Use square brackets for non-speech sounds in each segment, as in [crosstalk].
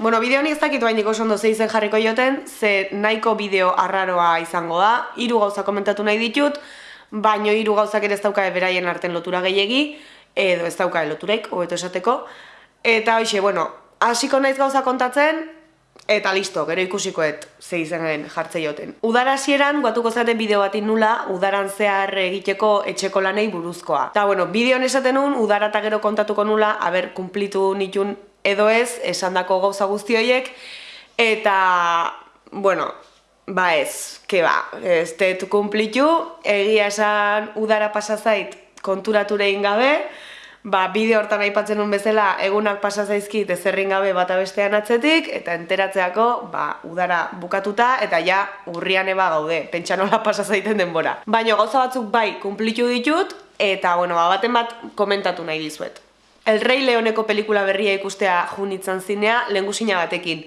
Bueno, bideo honi ez dakit baindik oso ondo zeizen jarriko joten, ze nahiko bideo arraroa izango da, hiru gauza komentatu nahi ditut, baino hiru gauzak ere ez dauka beraien arten lotura gehiegi, edo ez dauka loturaik, hobeto esateko. Eta hoxe, bueno, hasiko naiz gauza kontatzen, eta listo, gero ikusikoet ze izenen jartze joten. Udara hasieran guatuko zaten bideo bat nula, udaran zehar egiteko etxeko lanei buruzkoa. Eta bueno, bideon esaten nun, udara eta gero kontatuko nula, haber, kumplitu nitun edo ez, esandako gauza guzti horiek, eta, bueno, ba ez, ke ba, ez tetu kumplitu, egia esan udara pasazait konturaturein gabe, ba, bideo hortan aipatzen nun bezala egunak pasa zaizkit ezerrin gabe bata bestean atzetik eta enteratzeako ba, udara bukatuta eta ja urrian eba gaude, pentsa nola pasa zaiten denbora. Baina gauza batzuk bai kumplitu ditut eta bueno, ba, baten bat komentatu nahi dizuet. El Rey Leoneko pelikula berria ikustea junitzen zinea lengusina batekin.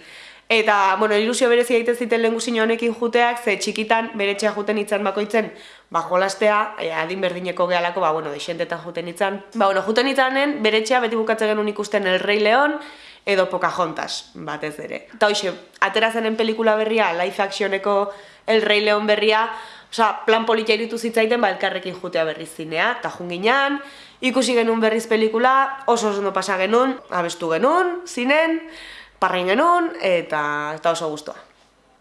Eta, bueno, ilusio berezi egiten ziten lehen honekin juteak, ze txikitan bere txea juten itzan bakoitzen, ba, jolastea, e, adin berdineko gehalako, ba, bueno, desentetan juten itzan. Ba, bueno, juten itzanen, bere txea beti bukatzen genuen ikusten El Rey León, edo Pocahontas, batez ere. Eta hoxe, atera zenen pelikula berria, live actioneko El Rey León berria, Osa, plan politia iritu zitzaiten, ba, elkarrekin jutea berriz zinea, eta junginan, ikusi genuen berriz pelikula, oso oso no pasa genuen, abestu genuen, zinen, parrain genuen, eta, eta oso guztua.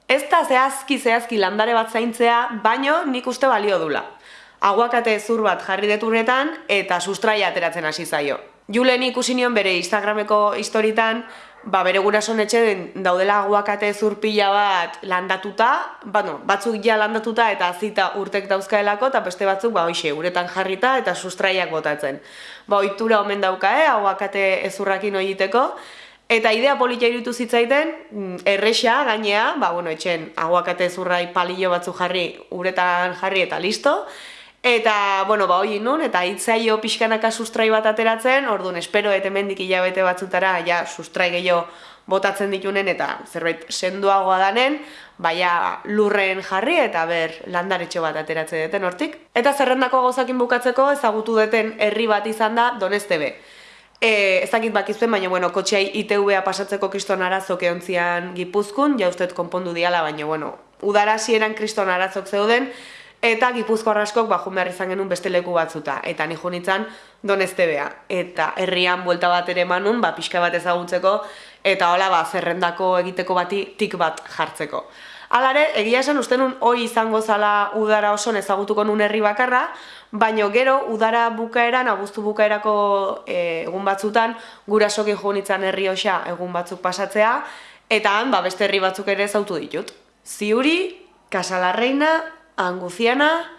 Ez da zehazki zehazki landare bat zaintzea, baino nik uste balio dula. Aguakate zur bat jarri deturretan eta sustraia ateratzen hasi zaio. Julen ikusi nion bere Instagrameko historitan, ba, bere gurason etxe daudela aguakate zur pila bat landatuta, bueno, batzuk ja landatuta eta zita urtek dauzkaelako, eta beste batzuk, ba, hoxe, uretan jarrita eta sustraiak botatzen. Ba, oitura omen dauka, eh, aguakate ezurrakin egiteko, Eta idea politia irutu zitzaiten, mm, erresa gainea, ba, bueno, etxen aguakate zurrai palillo batzu jarri, uretan jarri eta listo. Eta, bueno, ba, hoi nun, eta hitzaio pixkanaka sustrai bat ateratzen, orduan, espero eta mendik hilabete batzutara, ja, sustrai gehiago botatzen ditunen, eta zerbait senduagoa danen, baina lurren jarri eta ber landaretxo bat ateratzen duten hortik. Eta zerrendako gauzakin bukatzeko ezagutu duten herri bat izan da Donestebe. E, ez dakit bakizuen, baina, bueno, kotxeai ITV-a pasatzeko kriston arazoke ontzian gipuzkun, ja konpondu diala, baina, bueno, udara kriston arazok zeuden, eta gipuzko arraskok bajun behar izan genuen beste leku batzuta, eta ni junitzen donestebea. Eta herrian buelta bat ere manun, ba, pixka bat ezagutzeko, eta hola, ba, zerrendako egiteko bati tik bat jartzeko. Alare, egia esan uste nun hoi izango zala udara oso ezagutuko nun herri bakarra, baino gero udara bukaeran, abuztu bukaerako e, egun batzutan, gurasokin jo nitzan herri osa egun batzuk pasatzea, eta han, ba, beste herri batzuk ere zautu ditut. Ziuri, Casalarreina, Anguziana,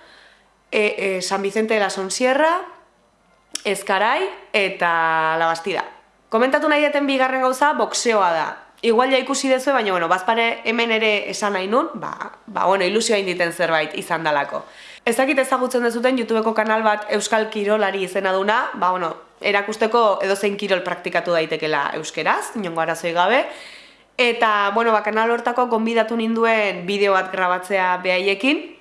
e, e, San Vicente de la Sonsierra, Ezkarai eta La Bastida. Komentatu nahi deten bigarren gauza, boxeoa da. Igual ja ikusi dezu, baina, bueno, bazpare hemen ere esan nahi nun, ba, ba bueno, ilusioa inditen zerbait izan dalako. Ez dakit ezagutzen dezuten YouTubeko kanal bat Euskal Kirolari izena duna, ba, bueno, erakusteko edozein kirol praktikatu daitekela euskeraz, inongo arazoi gabe. Eta, bueno, ba, kanal hortako konbidatu ninduen bideo bat grabatzea behaiekin,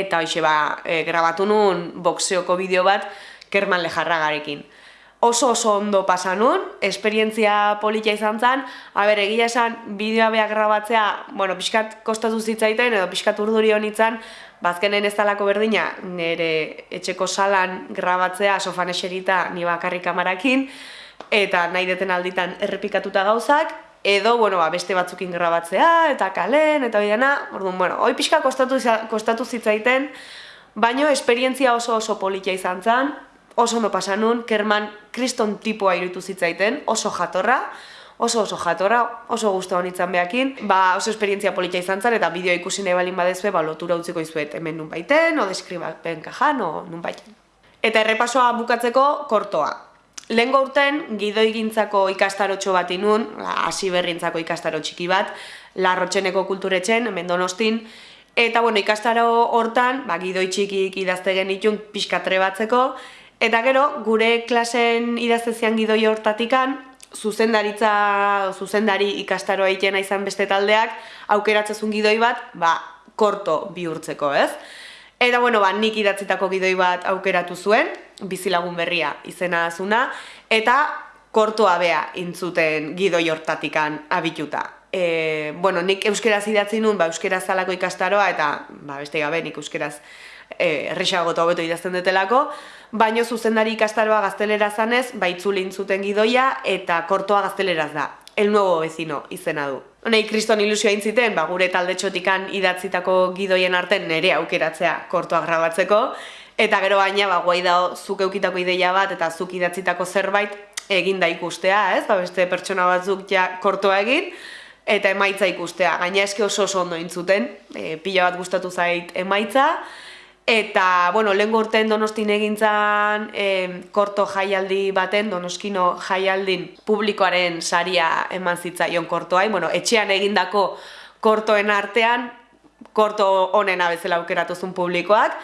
eta hoxe, ba, e, grabatu nun boxeoko bideo bat Kerman Lejarragarekin. Oso oso ondo pasa nun, esperientzia politia izan zen, haber, egia esan, bideoa behar grabatzea, bueno, pixkat kostatu zitzaiten, edo pixkat urduri honitzen, bazkenen ez talako berdina, nire etxeko salan grabatzea, sofan eserita, ni bakarri kamarakin, eta nahi deten alditan errepikatuta gauzak, edo, bueno, ba, beste batzukin grabatzea, eta kalen, eta bidena, orduan, bueno, hoi pixka kostatu, kostatu zitzaiten, baino esperientzia oso oso politia izan zen, oso ondo pasa nun, kerman kriston tipoa irutu zitzaiten, oso jatorra, oso oso jatorra, oso guztu honitzen behakin, ba oso esperientzia politia izan zen, eta bideo ikusi nahi balin badezue, ba lotura utziko izuet hemen nun baiten, o deskribapen kajan, o nun baiten. Eta errepasoa bukatzeko kortoa. Lehen urten gidoi gintzako ikastarotxo bat inun, hasi berrintzako ikastaro txiki bat, larrotxeneko kulturetzen, hemen donostin, Eta bueno, ikastaro hortan, ba, gidoi txikik idazte genitun pixkatre batzeko, Eta gero, gure klasen idaztezian gidoi hortatikan, zuzendaritza, zuzendari ikastaroa itena izan beste taldeak, aukeratzezun gidoi bat, ba, korto bihurtzeko, ez? Eta, bueno, ba, nik idatzitako gidoi bat aukeratu zuen, bizilagun berria izena azuna, eta kortoa bea intzuten gidoi hortatikan abituta. E, bueno, nik euskeraz idatzi nun, ba, euskeraz zalako ikastaroa, eta ba, beste gabe nik euskeraz e, errexago eta hobeto idazten detelako, baino zuzendari ikastaroa gaztelera zanez, ba, intzuten gidoia, eta kortoa gazteleraz da. El nuevo vecino izena du. Honei, kriston ilusioa intziten, ba, gure talde txotikan idatzitako gidoien arten nere aukeratzea kortoa grabatzeko, eta gero baina, ba, guai da zuk eukitako ideia bat, eta zuk idatzitako zerbait, egin da ikustea, ez? Ba, beste pertsona batzuk ja kortoa egin, eta emaitza ikustea. Gaina eske oso oso ondo intzuten, e, pila bat gustatu zait emaitza, eta, bueno, lehen gorten donostin egintzan e, korto jaialdi baten, donoskino jaialdin publikoaren saria eman zitzaion kortoai, bueno, etxean egindako kortoen artean, korto honen abezela aukeratuzun publikoak,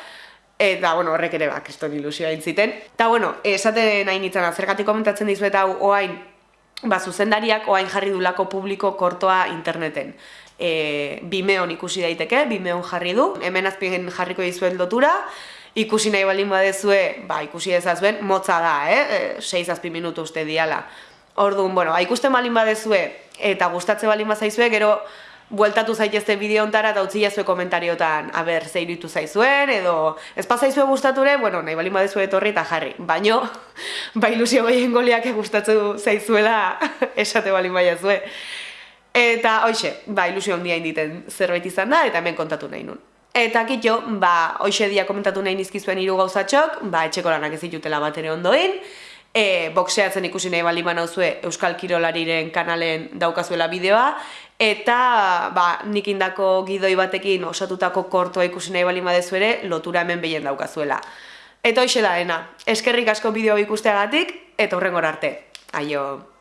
Eta, bueno, horrek ere bak, eston ilusioa intziten. Eta, bueno, esaten nahi nintzen, zergatik komentatzen dizuet hau, oain, ba, zuzendariak oain jarri dulako publiko kortoa interneten. E, bimeon ikusi daiteke, bimeon jarri du, hemen azpien jarriko dizuet lotura, ikusi nahi baldin badezue, ba, ikusi ezazuen, motza da, eh? E, seiz azpi minutu uste diala. Orduan, bueno, ba, ikusten baldin badezue, eta gustatze baldin bazaizue, gero, bueltatu zaitezte bideo ontara eta utzi jazue komentariotan aber ze iruditu zaizuen edo ez pasaizue gustature, bueno, nahi balin badezu etorri eta jarri. Baino [laughs] ba ilusio goien goliak gustatzu zaizuela [laughs] esate balin baiazue. Eta hoixe, ba ilusio handia inditen zerbait izan da eta hemen kontatu nahi nun. Eta kitxo, ba, hoxe dia komentatu nahi nizkizuen hiru gauzatxok, ba, etxeko lanak ez ditutela bat ere ondoin, e, boxeatzen ikusi nahi bali zue Euskal Kirolariren kanalen daukazuela bideoa, eta ba, nik indako gidoi batekin osatutako kortoa ikusi nahi bali ere, lotura hemen behien daukazuela. Eta hoxe da, ena, eskerrik asko bideo ikusteagatik, eta horrengor arte. Aio!